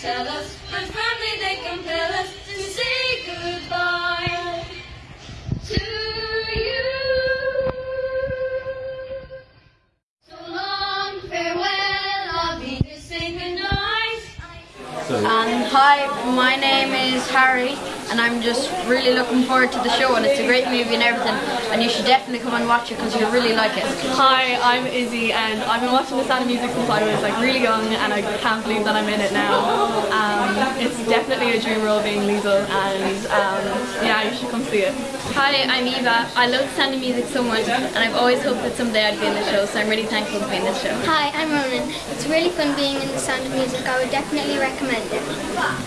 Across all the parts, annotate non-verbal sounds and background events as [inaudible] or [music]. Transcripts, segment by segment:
tell us, And hi, my name is Harry, and I'm just really looking forward to the show. And it's a great movie and everything, and you should definitely come and watch it because you'll really like it. Hi, I'm Izzy and I've been watching The Sound of Music since I was like really young and I can't believe that I'm in it now. Um, it's definitely a dream role being Liesel and um, yeah, you should come see it. Hi, I'm Eva. I love the sound of music so much, and I've always hoped that someday I'd be in the show. So I'm really thankful to be in this show. Hi, I'm Ronan. It's really fun being in the Sound of Music. I would definitely recommend it.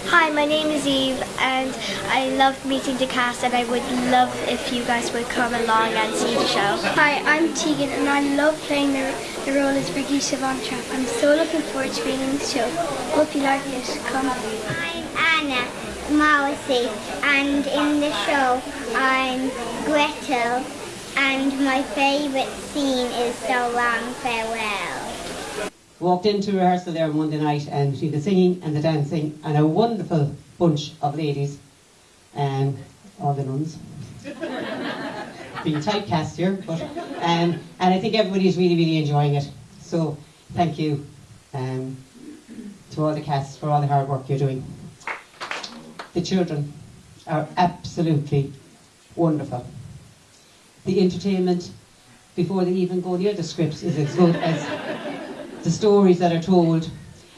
Hi, my name is Eve and I love meeting the cast and I would love if you guys would come along and see the show. Hi, I'm Tegan and I love playing the, the role as Brigitte Von Trapp. I'm so looking forward to being in the show. Hope you like it. Come. I'm Anna Morrissey and in the show I'm Gretel and my favourite scene is So Long Farewell. walked into rehearsal there on Monday night and see the singing and the dancing and a wonderful bunch of ladies, um, all the nuns. [laughs] Being typecast here, but um, and I think everybody's really, really enjoying it. So thank you um, to all the cast for all the hard work you're doing. The children are absolutely wonderful. The entertainment before they even go near the scripts is as good as the stories that are told.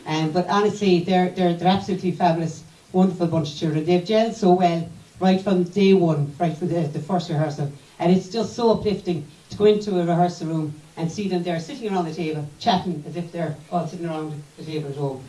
Um, but honestly, they're, they're, they're absolutely fabulous, wonderful bunch of children. They've gelled so well right from day one, right from the, the first rehearsal. And it's just so uplifting to go into a rehearsal room and see them there sitting around the table, chatting as if they're all sitting around the table at home.